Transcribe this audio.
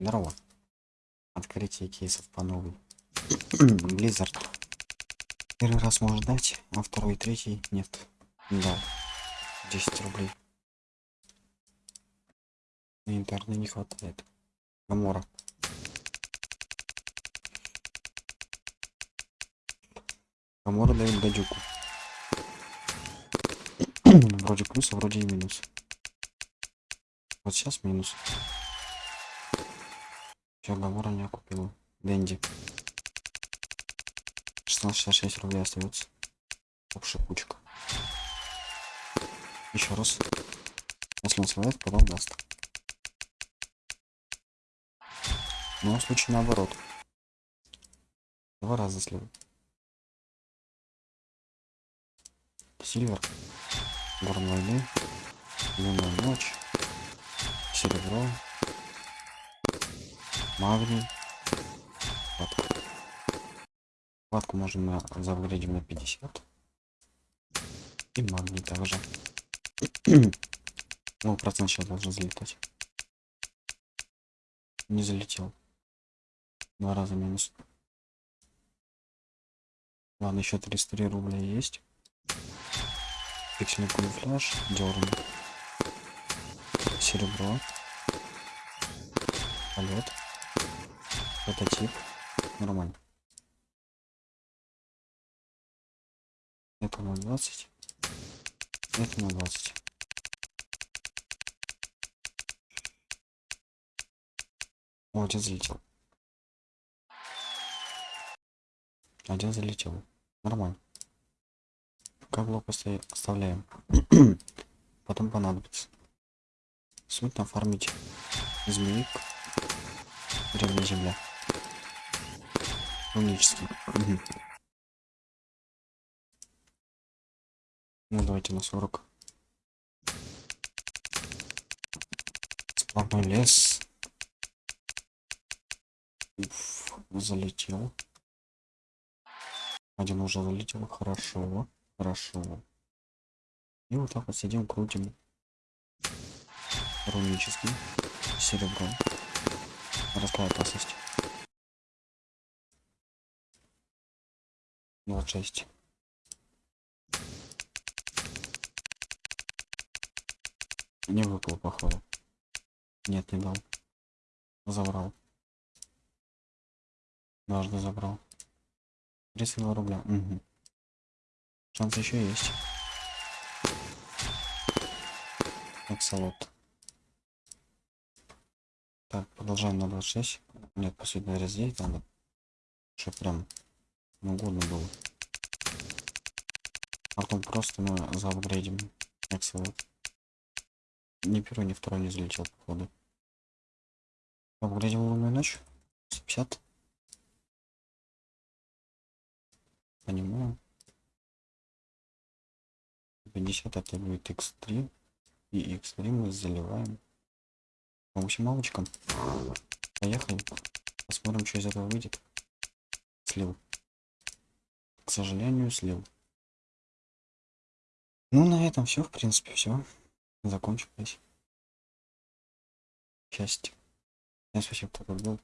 Здорово. Открытие кейсов по новой. Blizzard. Первый раз может дать, а второй и третий нет. Да. 10 рублей. На интерне не хватает. Амора. Амора дает гадюку. вроде плюс, а вроде и минус. Вот сейчас минус. Гамора не купила. Дэнди. 1666 рублей остается. Общая кучка. Еще раз. Если он сливает, потом даст. Но в случае наоборот. Два раза слил. Сильвер. Горн войны. Лунная ночь. Серебро. Магний. Хватку. Хватку можно заапгрейдим на 50. И магний также. Ну, процент сейчас должен залетать. Не залетел. Два раза минус. Ладно, еще 303 рубля есть. Пиксельный камуфляж, дерн. Серебро. Полет. Прототип. Нормально. Это на 20. Это на 20. О, один залетел. Один залетел. Нормально. Как блок оста- оставляем. Потом понадобится. Суть там фармить змеек. Древняя земля. Мгм. Ну давайте на 40. Сплошной лес. Уф, залетел. Один уже залетел. Хорошо. Хорошо. И вот так вот сидим, крутим. Рунический. Серебро. Морская опасность. 26. Не выпал, походу. Нет, не дал. Забрал. Дважды забрал. 32 рубля. Угу. Шанс еще есть. Аксолот. Так, продолжаем на 26. Нет, последний разделить надо. Что прям угодно было. А потом просто мы заапгрейдим Аксолот. Ни первый, ни второй не залетел, походу. Апгрейдим лунную ночь. 150. Понимаю. 50 это будет x3 и x3 мы заливаем по максималочкам поехали посмотрим что из этого выйдет слил к сожалению слил. Ну на этом все в принципе все закончилось. Счастье. Всем спасибо кто был